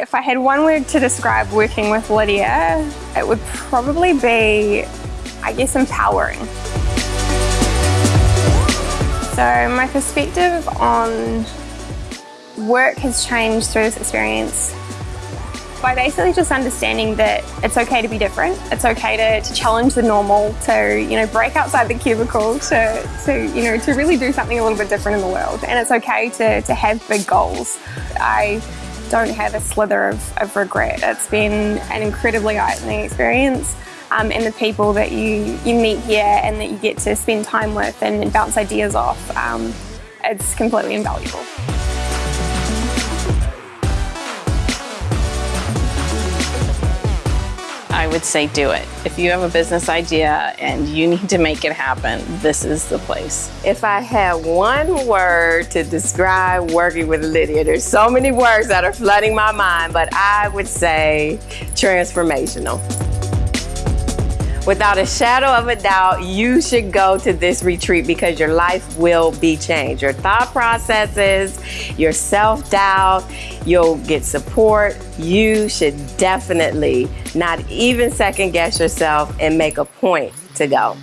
If I had one word to describe working with Lydia, it would probably be, I guess, empowering. So my perspective on work has changed through this experience by basically just understanding that it's okay to be different. It's okay to, to challenge the normal, to you know break outside the cubicle, to, to you know to really do something a little bit different in the world. And it's okay to, to have big goals. I don't have a slither of, of regret. It's been an incredibly eye-opening experience. Um, and the people that you, you meet here and that you get to spend time with and, bounce ideas off, um, it's completely invaluable. I would say do it. If you have a business idea and you need to make it happen, this is the place. If I had one word to describe working with Lydia, there's so many words that are flooding my mind, but I would say transformational. Without a shadow of a doubt, you should go to this retreat because your life will be changed. Your thought processes, your self-doubt, you'll get support. You should definitely not even second guess yourself and make a point to go.